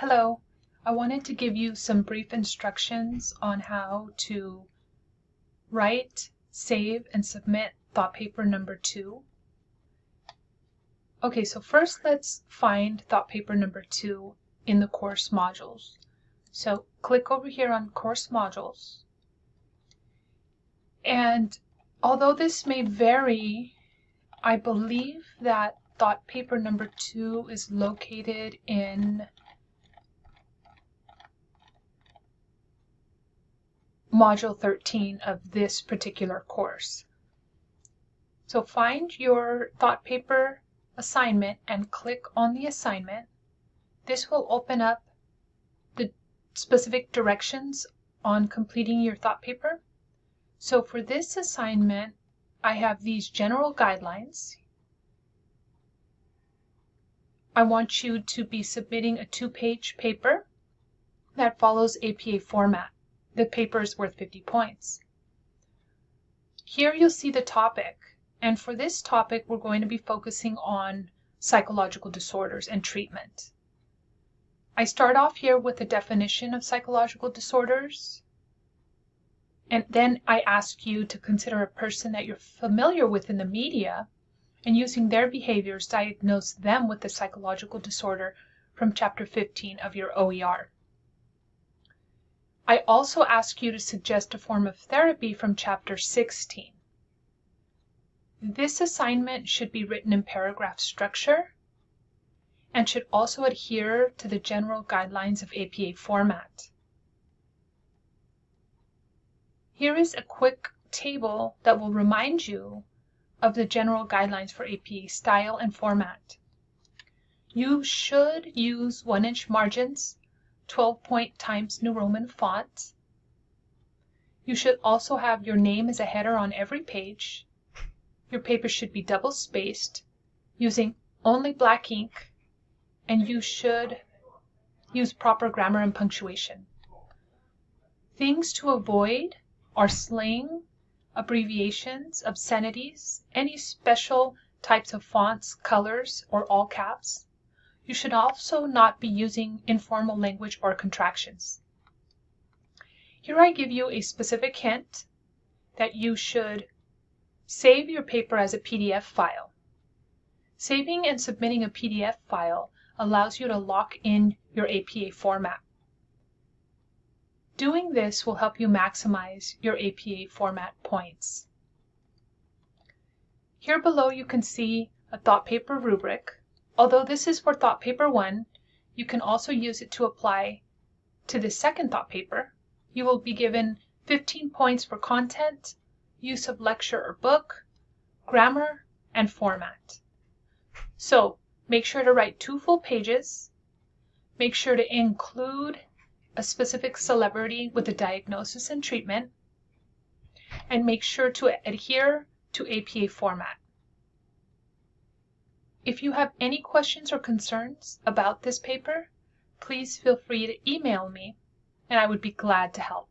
Hello, I wanted to give you some brief instructions on how to write, save, and submit thought paper number two. Okay, so first let's find thought paper number two in the course modules. So click over here on course modules. And although this may vary, I believe that thought paper number two is located in Module 13 of this particular course. So find your thought paper assignment and click on the assignment. This will open up the specific directions on completing your thought paper. So for this assignment, I have these general guidelines. I want you to be submitting a two-page paper that follows APA format. The paper is worth 50 points. Here you'll see the topic, and for this topic we're going to be focusing on psychological disorders and treatment. I start off here with a definition of psychological disorders, and then I ask you to consider a person that you're familiar with in the media and using their behaviors diagnose them with the psychological disorder from chapter 15 of your OER. I also ask you to suggest a form of therapy from chapter 16. This assignment should be written in paragraph structure and should also adhere to the general guidelines of APA format. Here is a quick table that will remind you of the general guidelines for APA style and format. You should use 1 inch margins 12 point Times New Roman font. You should also have your name as a header on every page. Your paper should be double spaced using only black ink and you should use proper grammar and punctuation. Things to avoid are slang, abbreviations, obscenities, any special types of fonts, colors, or all caps. You should also not be using informal language or contractions. Here I give you a specific hint that you should save your paper as a PDF file. Saving and submitting a PDF file allows you to lock in your APA format. Doing this will help you maximize your APA format points. Here below you can see a thought paper rubric Although this is for thought paper 1, you can also use it to apply to the second thought paper. You will be given 15 points for content, use of lecture or book, grammar, and format. So make sure to write two full pages. Make sure to include a specific celebrity with a diagnosis and treatment. And make sure to adhere to APA format. If you have any questions or concerns about this paper, please feel free to email me and I would be glad to help.